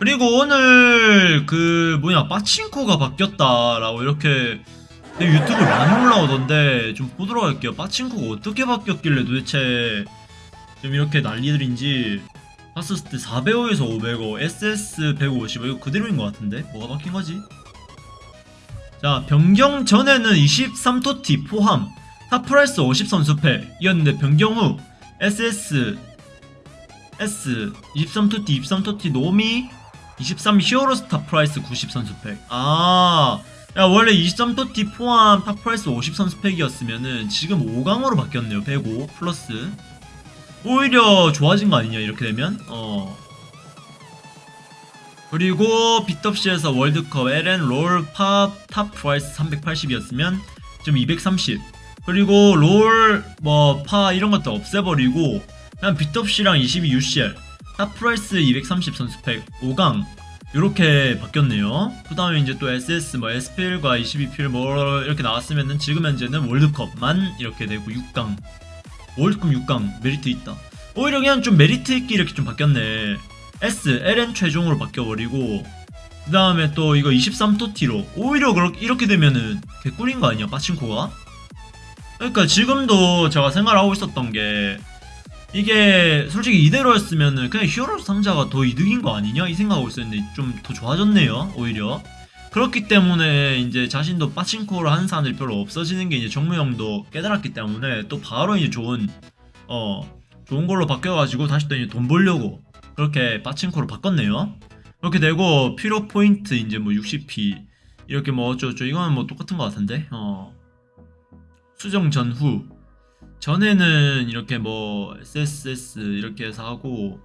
그리고 오늘 그 뭐냐 빠친코가 바뀌었다라고 이렇게 내 유튜브 많이 올라오던데 좀 보도록 할게요. 빠친코가 어떻게 바뀌었길래 도대체 좀 이렇게 난리들인지 봤었을 때 405에서 500호, SS 150 이거 그대로인 것 같은데 뭐가 바뀐 거지? 자 변경 전에는 23TOTY 포함 top price 50 선수팩이었는데 변경 후 SS S 23토티 23토티 노미 23 히어로스 탑프라이스 90 선수 팩. 아 야, 원래 23토티 포함 탑 프라이스 50 선수 팩이었으면은 지금 5강으로 바뀌었네요. 105 플러스. 오히려 좋아진 거 아니냐 이렇게 되면? 어. 그리고 빗덥시에서 월드컵 LN 롤팝 탑 프라이스 380이었으면 지금 230 그리고 롤 뭐 파 이런 것도 없애버리고 그냥 빗덥시랑 22 UCL 탑 프라이스 230 선수팩 5강. 이렇게 바뀌었네요. 그 다음에 이제 또 SS 뭐 SPL과 22필 뭐 이렇게 나왔으면은 지금 현재는 월드컵만 이렇게 되고 6강 월드컵 6강 메리트 있다. 오히려 그냥 좀 메리트 있게 이렇게 좀 바뀌었네. S, LN 최종으로 바뀌어버리고 그 다음에 또 이거 23토티로 오히려 그렇게 이렇게 되면은 개꿀인 거 아니야 빠친코가? 그러니까 지금도 제가 생각하고 있었던 게 이게 솔직히 이대로였으면은 그냥 히어로스 상자가 더 이득인 거 아니냐? 이 생각하고 있었는데 좀 더 좋아졌네요 오히려. 그렇기 때문에 이제 자신도 빠친코를 하는 사람들이 별로 없어지는 게 이제 정무 형도 깨달았기 때문에 또 바로 이제 좋은 어 좋은 걸로 바뀌어가지고 다시 또 이제 돈 벌려고 그렇게 빠친코로 바꿨네요. 그렇게 되고 필요 포인트 이제 뭐 60p 이렇게 뭐 어쩌고저쩌고 이거는 뭐 똑같은 것 같은데 어 수정 전후 전에는 이렇게 뭐 SSS 이렇게 해서 하고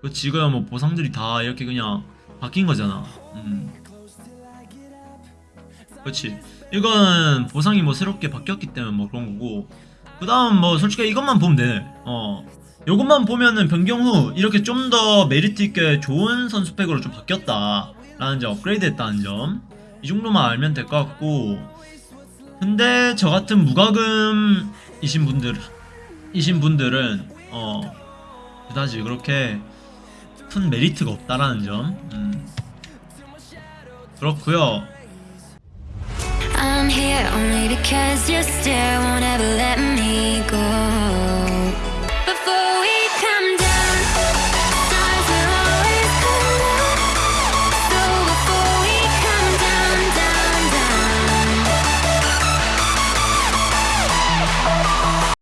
그 지금 뭐 보상들이 다 이렇게 그냥 바뀐 거잖아. 음. 그렇지. 이거는 보상이 뭐 새롭게 바뀌었기 때문에 뭐 그런 거고 그 다음 뭐 솔직히 이것만 보면 되네. 어. 요것만 보면은 변경 후 이렇게 좀 더 메리트 있게 좋은 선수팩으로 좀 바뀌었다 라는 점 업그레이드 했다는 점 이 정도만 알면 될 것 같고 근데 저 같은 무과금 이신 분들 이신 분들은 어 그다지 그렇게 큰 메리트가 없다라는 점 음. 그렇고요